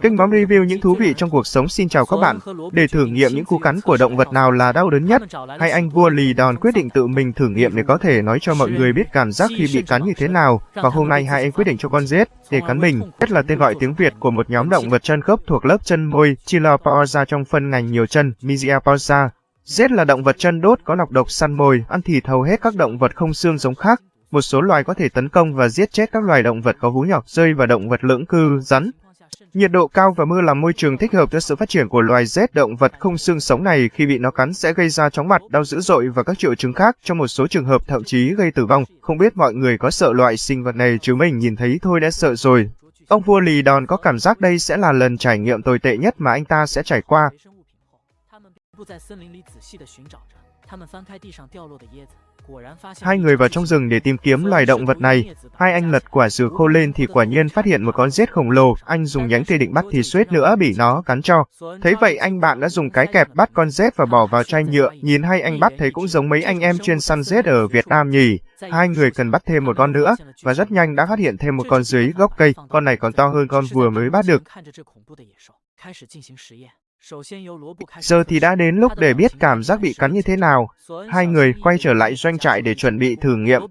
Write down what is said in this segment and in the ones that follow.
Kênh bóng review những thú vị trong cuộc sống xin chào các bạn. Để thử nghiệm những cú cắn của động vật nào là đau đớn nhất, hay anh vua lì đòn quyết định tự mình thử nghiệm để có thể nói cho mọi người biết cảm giác khi bị cắn như thế nào. Và hôm nay hai anh quyết định cho con rết để cắn mình. Rết là tên gọi tiếng Việt của một nhóm động vật chân khớp thuộc lớp chân môi Chilopoza trong phân ngành nhiều chân Mysiapausa. Rết là động vật chân đốt có lọc độc săn mồi, ăn thịt hầu hết các động vật không xương giống khác. Một số loài có thể tấn công và giết chết các loài động vật có vú nhỏ, rơi và động vật lưỡng cư, rắn. Nhiệt độ cao và mưa là môi trường thích hợp cho sự phát triển của loài rết động vật không xương sống này khi bị nó cắn sẽ gây ra chóng mặt, đau dữ dội và các triệu chứng khác, trong một số trường hợp thậm chí gây tử vong. Không biết mọi người có sợ loại sinh vật này chứ mình nhìn thấy thôi đã sợ rồi. Ông vua lì đòn có cảm giác đây sẽ là lần trải nghiệm tồi tệ nhất mà anh ta sẽ trải qua. Hai người vào trong rừng để tìm kiếm loài động vật này. Hai anh lật quả dừa khô lên thì quả nhiên phát hiện một con rết khổng lồ. Anh dùng nhánh cây định bắt thì suýt nữa bị nó cắn cho. Thấy vậy anh bạn đã dùng cái kẹp bắt con rết và bỏ vào chai nhựa. Nhìn hai anh bắt thấy cũng giống mấy anh em chuyên săn rết ở Việt Nam nhỉ. Hai người cần bắt thêm một con nữa và rất nhanh đã phát hiện thêm một con dưới gốc cây. Con này còn to hơn con vừa mới bắt được. Giờ thì đã đến lúc để biết cảm giác bị cắn như thế nào. Hai người quay trở lại doanh trại để chuẩn bị thử nghiệm.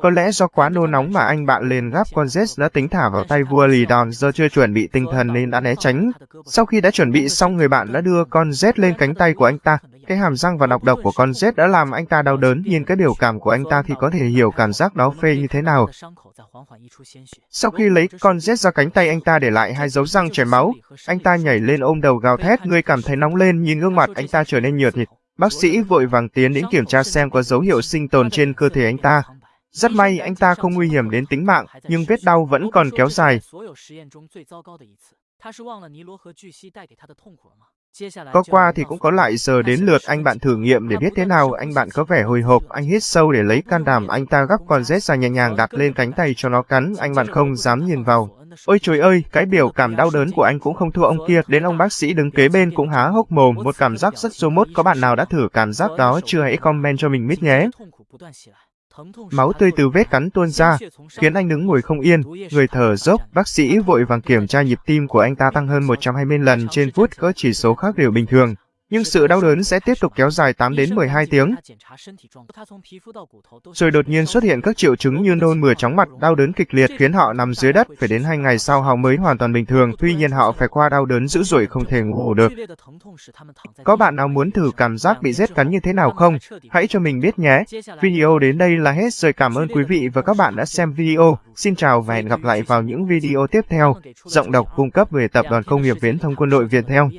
Có lẽ do quá nôn nóng mà anh bạn liền gắp con Zest đã tính thả vào tay vua lì đòn do chưa chuẩn bị tinh thần nên đã né tránh. Sau khi đã chuẩn bị xong người bạn đã đưa con Z lên cánh tay của anh ta. Cái hàm răng và nọc độc của con Z đã làm anh ta đau đớn, nhìn cái biểu cảm của anh ta thì có thể hiểu cảm giác đó phê như thế nào. Sau khi lấy con Z ra cánh tay anh ta để lại hai dấu răng chảy máu, anh ta nhảy lên ôm đầu gào thét, người cảm thấy nóng lên, nhìn gương mặt anh ta trở nên nhợt thịt. Bác sĩ vội vàng tiến đến kiểm tra xem có dấu hiệu sinh tồn trên cơ thể anh ta. Rất may anh ta không nguy hiểm đến tính mạng, nhưng vết đau vẫn còn kéo dài. Có qua thì cũng có lại giờ đến lượt anh bạn thử nghiệm để biết thế nào, anh bạn có vẻ hồi hộp, anh hít sâu để lấy can đảm, anh ta gắp con rết ra nhẹ nhàng đặt lên cánh tay cho nó cắn, anh bạn không dám nhìn vào. Ôi trời ơi, cái biểu cảm đau đớn của anh cũng không thua ông kia, đến ông bác sĩ đứng kế bên cũng há hốc mồm, một cảm giác rất số mốt, có bạn nào đã thử cảm giác đó chưa? Hãy comment cho mình biết nhé. Máu tươi từ vết cắn tuôn ra, khiến anh đứng ngồi không yên, người thở dốc, bác sĩ vội vàng kiểm tra nhịp tim của anh ta tăng hơn 120 lần trên phút. Có chỉ số khác đều bình thường nhưng sự đau đớn sẽ tiếp tục kéo dài 8 đến 12 tiếng. Rồi đột nhiên xuất hiện các triệu chứng như nôn mửa chóng mặt, đau đớn kịch liệt khiến họ nằm dưới đất, phải đến 2 ngày sau họ mới hoàn toàn bình thường, tuy nhiên họ phải qua đau đớn dữ dội không thể ngủ được. Có bạn nào muốn thử cảm giác bị rết cắn như thế nào không? Hãy cho mình biết nhé. Video đến đây là hết rồi cảm ơn quý vị và các bạn đã xem video. Xin chào và hẹn gặp lại vào những video tiếp theo. Giọng đọc cung cấp về Tập đoàn Công nghiệp Viễn thông Quân đội Việt theo.